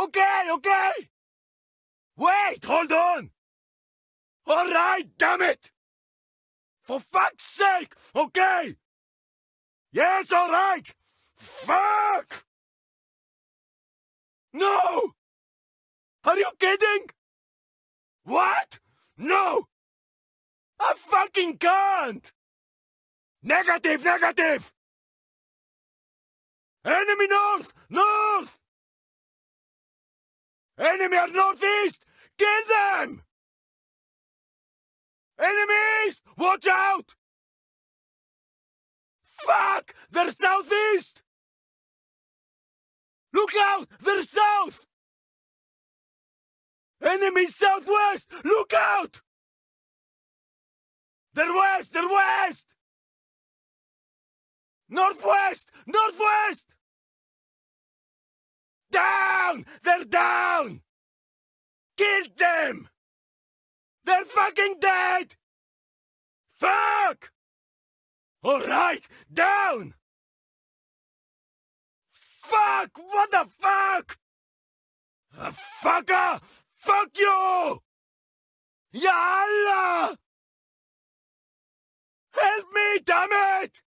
Okay, okay! Wait, hold on! Alright, damn it! For fuck's sake, okay! Yes, alright! Fuck! No! Are you kidding? What? No! I fucking can't! Negative, negative! Enemy north! North! Enemy are northeast! Kill them! Enemies! Watch out! Fuck! They're southeast! Look out! They're south! Enemy southwest! Look out! They're west! They're west! Northwest! Northwest! Down! They're down! Killed them! They're fucking dead! Fuck! Alright, down! Fuck! What the fuck? A fucker! Fuck you! Ya Allah! Help me, damn it!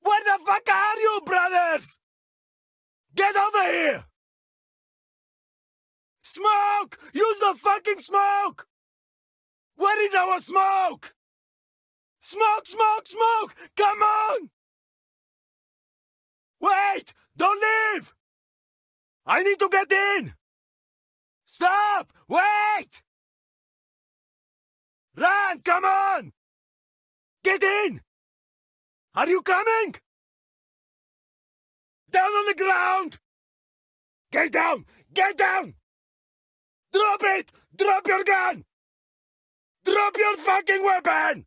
Where the fuck are you, brothers? Get over here! Smoke! Use the fucking smoke! Where is our smoke? Smoke, smoke, smoke! Come on! Wait! Don't leave! I need to get in! Stop! Wait! Run! Come on! Get in! Are you coming? Down on the ground! Get down! Get down! Drop it! Drop your gun! Drop your fucking weapon!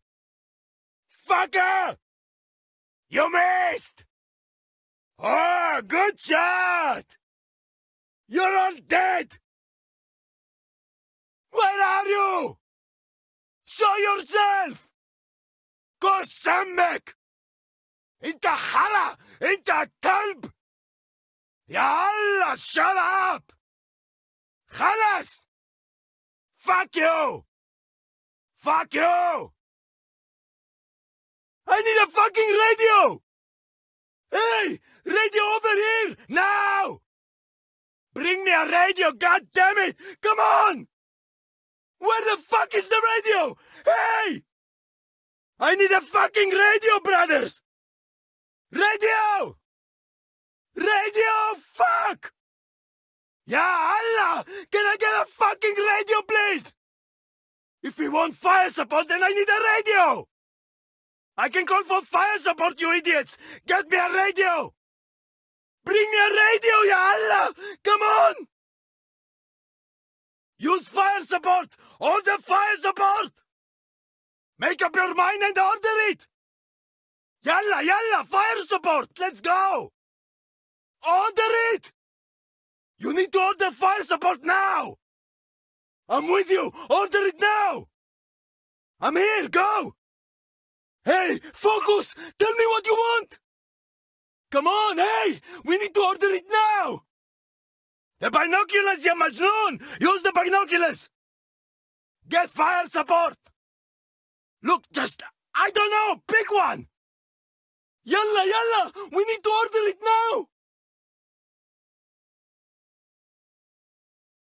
Fucker! You missed! Oh, good shot! You're all dead! Where are you? Show yourself! قسمك انت حلا انت كلب يا الله shut up Fuck you! Fuck you! I need a fucking radio! Hey! Radio over here! Now! Bring me a radio, god damn it! Come on! Where the fuck is the radio? Hey! I need a fucking radio, brothers! Radio! Radio, fuck! Ya Allah! Can I fucking radio, please? If we want fire support, then I need a radio! I can call for fire support, you idiots! Get me a radio! Bring me a radio, ya Allah! Come on! Use fire support! Order fire support! Make up your mind and order it! Yalla, yalla, fire support! Let's go! Order it! You need to order fire support now! I'm with you! Order it now! I'm here, go! Hey, focus! Tell me what you want! Come on, hey! We need to order it now! The binoculars, ya Majnoon! Use the binoculars! Get fire support! Look, just, I don't know, pick one! Yalla, yalla! We need to order it now!